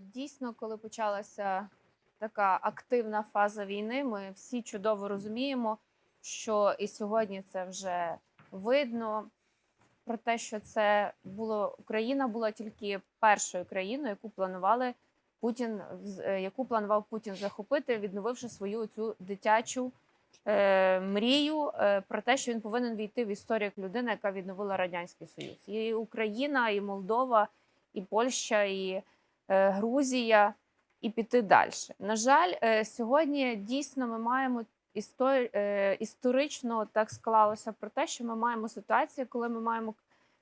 Дійсно, коли почалася така активна фаза війни, ми всі чудово розуміємо, що і сьогодні це вже видно. Про те, що це було Україна була тільки першою країною, яку планували Путін, е, яку планував Путін захопити, відновивши свою цю дитячу е, мрію е, про те, що він повинен війти в історію як людина, яка відновила радянський союз. І Україна, і Молдова, і Польща, і Грузія, і піти далі. На жаль, е, сьогодні дійсно ми маємо е, історично так склалося про те, що ми маємо ситуацію, коли ми маємо,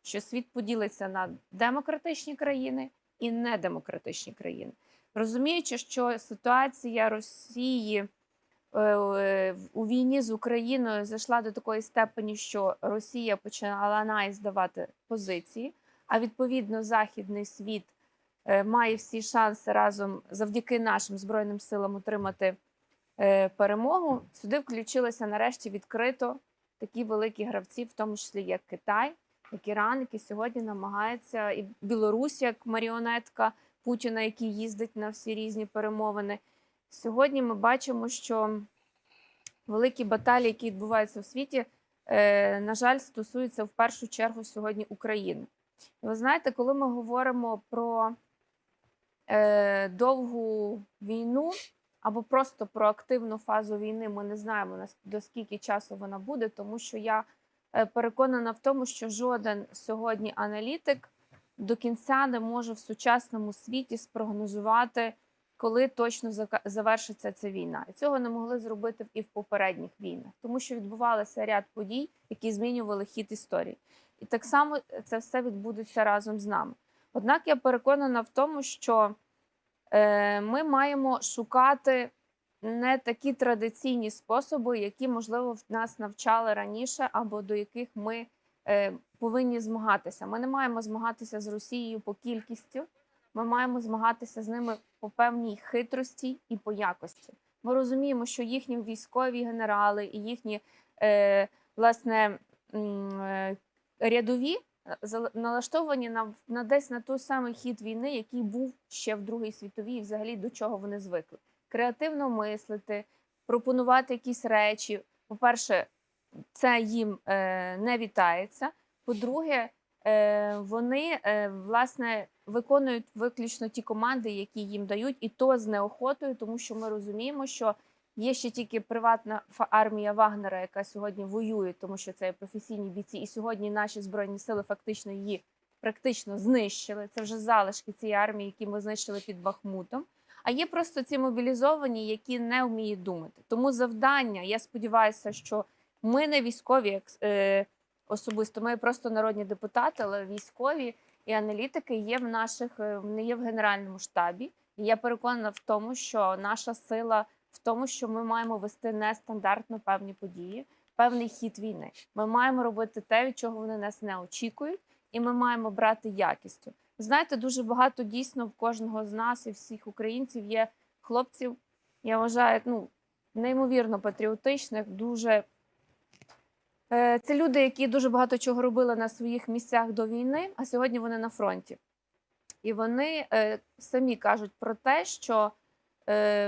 що світ поділиться на демократичні країни і недемократичні країни. Розуміючи, що ситуація Росії е, е, у війні з Україною зайшла до такої степені, що Росія почала най здавати позиції, а відповідно західний світ е, має всі шанси разом завдяки нашим збройним силам отримати е, перемогу. Сюди включилися нарешті відкрито такі великі гравці, в тому числі як Китай, як Іран, які сьогодні намагаються, і Білорусь як маріонетка Путіна, який їздить на всі різні перемовини. Сьогодні ми бачимо, що великі баталії, які відбуваються у світі, е, на жаль, стосуються в першу чергу сьогодні України. Ви знаєте, коли ми говоримо про е, довгу війну або просто про активну фазу війни, ми не знаємо до скільки часу вона буде, тому що я е, переконана в тому, що жоден сьогодні аналітик до кінця не може в сучасному світі спрогнозувати, коли точно завершиться ця війна. І цього не могли зробити і в попередніх війнах, тому що відбувалося ряд подій, які змінювали хід історії. І так само це все відбудеться разом з нами. Однак я переконана в тому, що е, ми маємо шукати не такі традиційні способи, які, можливо, в нас навчали раніше, або до яких ми е, повинні змагатися. Ми не маємо змагатися з Росією по кількістю, ми маємо змагатися з ними по певній хитрості і по якості. Ми розуміємо, що їхні військові генерали і їхні е, власне рядові налаштовані на, на десь на той самий хід війни, який був ще в Другій світовій, і взагалі до чого вони звикли. Креативно мислити, пропонувати якісь речі. По-перше, це їм е, не вітається. По-друге, е, вони е, власне виконують виключно ті команди, які їм дають, і то з неохотою, тому що ми розуміємо, що є ще тільки приватна армія Вагнера, яка сьогодні воює, тому що це професійні бійці, і сьогодні наші збройні сили фактично її практично знищили. Це вже залишки цієї армії, які ми знищили під Бахмутом. А є просто ці мобілізовані, які не вміють думати. Тому завдання, я сподіваюся, що ми не військові е, особисто, ми просто народні депутати, але військові і аналітики є в наших не є в генеральному штабі. І я переконана в тому, що наша сила в тому, що ми маємо вести нестандартно певні події, певний хід війни. Ми маємо робити те, від чого вони нас не очікують, і ми маємо брати якістю. Знаєте, дуже багато дійсно в кожного з нас і всіх українців є хлопців. Я вважаю, ну неймовірно патріотичних, дуже Е, Це люди, які дуже багато чого робили на своїх місцях до війни, а сьогодні вони на фронті. І вони е, самі кажуть про те, що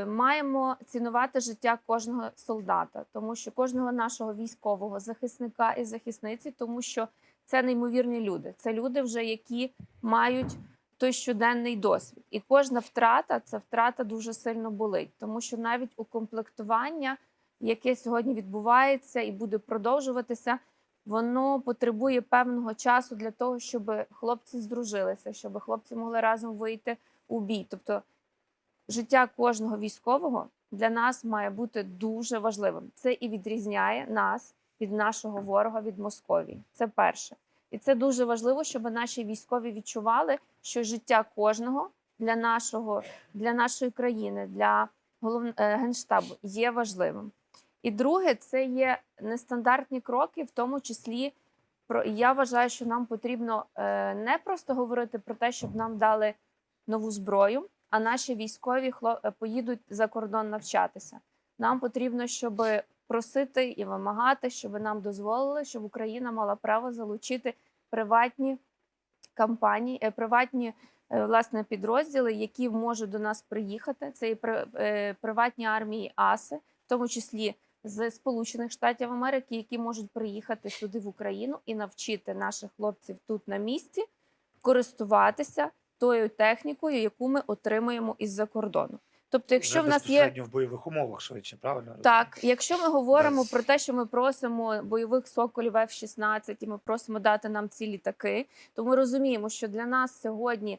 маємо цінувати життя кожного солдата, тому що кожного нашого військового захисника і захисниці, тому що це неймовірні люди. Це люди, вже які мають той щоденний досвід. І кожна втрата це втрата дуже сильно болить, тому що навіть укомплектування яке сьогодні відбувається і буде продовжуватися, воно потребує певного часу для того, щоб хлопці здружилися, щоб хлопці могли разом вийти у бій. Тобто життя кожного військового для нас має бути дуже важливим. Це і відрізняє нас від нашого ворога від Московії. Це перше. І це дуже важливо, щоб наші військові відчували, що життя кожного для нашого, для нашої країни, для голов... е, генштабу є важливим. І друге, це є нестандартні кроки, в тому числі про я вважаю, що нам потрібно е, не просто говорити про те, щоб нам дали нову зброю, а наші військові е, поїдуть за кордон навчатися. Нам потрібно, щоб просити і вимагати, щоб нам дозволили, щоб Україна мала право залучити приватні компанії, е, приватні е, власне підрозділи, які можуть до нас приїхати. Це і приватні армії АСИ, в тому числі з Сполучених Штатів Америки, які можуть приїхати сюди в Україну і навчити наших хлопців тут на місці користуватися тою технікою, яку ми отримуємо із-за кордону. Тобто, якщо Вже в нас є в бойових умовах швидше, правильно? так, якщо ми говоримо Без- про те, що ми просимо бойових соколів F-16 і ми просимо дати нам ці літаки, то ми розуміємо, що для нас сьогодні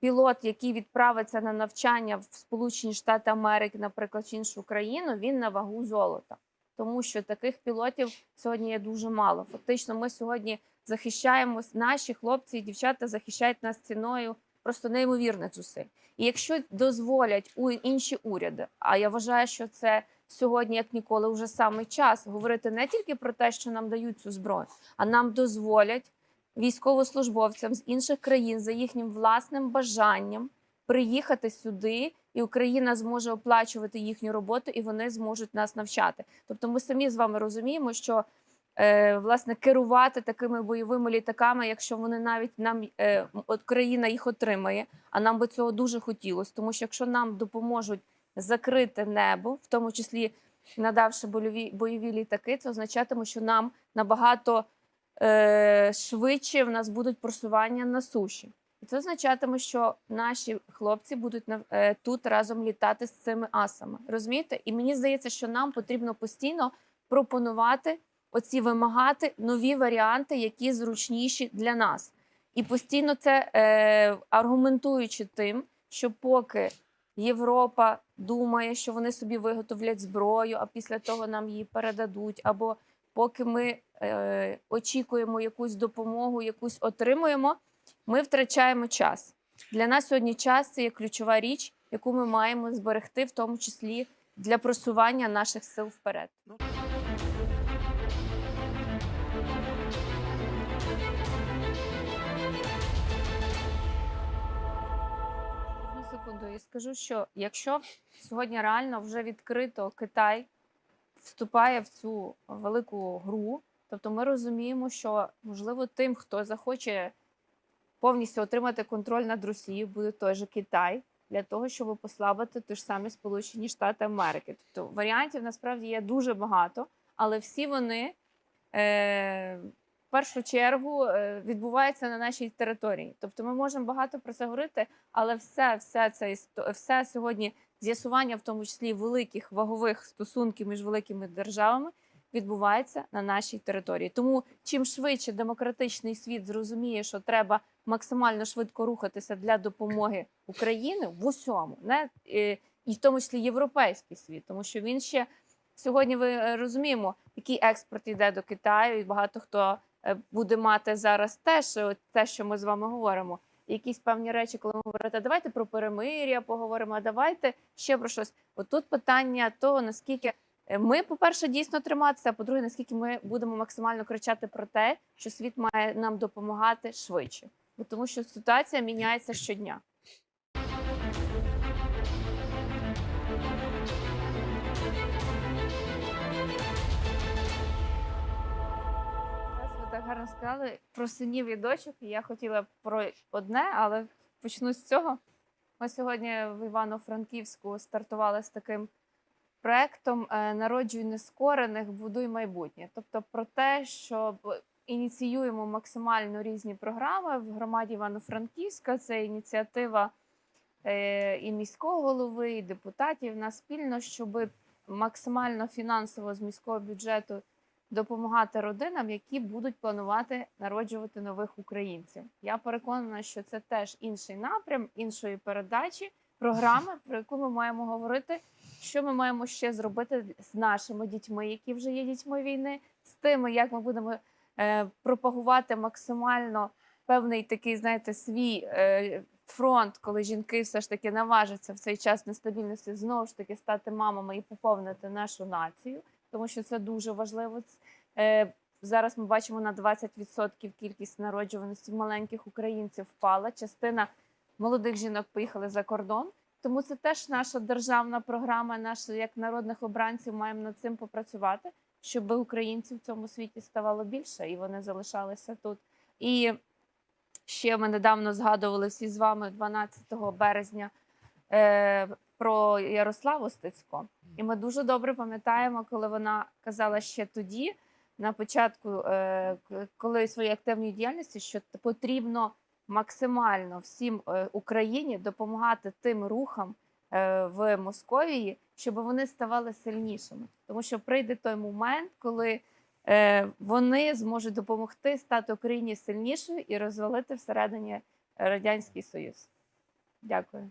пілот, який відправиться на навчання в Сполучені Штати Америки, наприклад, чи іншу країну, він на вагу золота. Тому що таких пілотів сьогодні є дуже мало. Фактично, ми сьогодні захищаємось, наші хлопці і дівчата захищають нас ціною просто неймовірних зусиль. І якщо дозволять у інші уряди, а я вважаю, що це сьогодні, як ніколи, вже саме час говорити не тільки про те, що нам дають цю зброю, а нам дозволять військовослужбовцям з інших країн за їхнім власним бажанням приїхати сюди, і Україна зможе оплачувати їхню роботу, і вони зможуть нас навчати. Тобто, ми самі з вами розуміємо, що власне керувати такими бойовими літаками, якщо вони навіть нам е, от країна їх отримає, а нам би цього дуже хотілося, тому що якщо нам допоможуть закрити небо, в тому числі надавши бойові, бойові літаки, це означатиме, що нам набагато е, швидше в нас будуть просування на суші. І це означатиме, що наші хлопці будуть нав- е, тут разом літати з цими асами. Розумієте? І мені здається, що нам потрібно постійно пропонувати оці вимагати нові варіанти, які зручніші для нас. І постійно це е, аргументуючи тим, що поки Європа думає, що вони собі виготовлять зброю, а після того нам її передадуть, або поки ми е, очікуємо якусь допомогу, якусь отримуємо, ми втрачаємо час. Для нас сьогодні час це є ключова річ, яку ми маємо зберегти, в тому числі для просування наших сил вперед. Секунду, і скажу, що якщо сьогодні реально вже відкрито Китай вступає в цю велику гру, тобто ми розуміємо, що можливо тим, хто захоче повністю отримати контроль над Росією, буде той же Китай для того, щоб послабити ті ж самі Сполучені Штати Америки. Тобто варіантів насправді є дуже багато, але всі вони е, в першу чергу е, відбуваються на нашій території. Тобто ми можемо багато про це говорити, але все, все це все сьогодні з'ясування, в тому числі великих вагових стосунків між великими державами, відбувається на нашій території. Тому чим швидше демократичний світ зрозуміє, що треба максимально швидко рухатися для допомоги України в усьому, не е, і в тому числі європейський світ, тому що він ще сьогодні ви е, розуміємо, який експорт йде до Китаю, і багато хто буде мати зараз теж те, що ми з вами говоримо. Якісь певні речі, коли ми говорите, давайте про перемир'я поговоримо, а давайте ще про щось. Отут питання того, наскільки е, ми, по-перше, дійсно триматися, а по-друге, наскільки ми будемо максимально кричати про те, що світ має нам допомагати швидше, тому що ситуація міняється щодня. Гарно сказали про синів і дочок. Я хотіла про одне, але почну з цього. Ми сьогодні в Івано-Франківську стартували з таким проектом е, Народжуй нескорених, будуй майбутнє. Тобто про те, що ініціюємо максимально різні програми в громаді Івано-Франківська. Це ініціатива е, і міського голови, і депутатів на спільно, щоб максимально фінансово з міського бюджету допомагати родинам, які будуть планувати народжувати нових українців. Я переконана, що це теж інший напрям, іншої передачі, програми, про яку ми маємо говорити, що ми маємо ще зробити з нашими дітьми, які вже є дітьми війни, з тими, як ми будемо е, пропагувати максимально певний такий, знаєте, свій е, фронт, коли жінки все ж таки наважаться в цей час нестабільності знову ж таки стати мамами і поповнити нашу націю, тому що це дуже важливо. Е, зараз ми бачимо на 20% кількість народжуваності маленьких українців впала. Частина молодих жінок поїхали за кордон. Тому це теж наша державна програма, наша як народних обранців маємо над цим попрацювати, щоб українців в цьому світі ставало більше і вони залишалися тут. І ще ми недавно згадували всі з вами 12 березня е, про Ярославу Стецько. І ми дуже добре пам'ятаємо, коли вона казала ще тоді, на початку е, коли своєї активної діяльності, що потрібно максимально всім е, Україні допомагати тим рухам е, в Московії, щоб вони ставали сильнішими. Тому що прийде той момент, коли е, вони зможуть допомогти стати Україні сильнішою і розвалити всередині Радянський Союз. Дякую.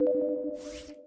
you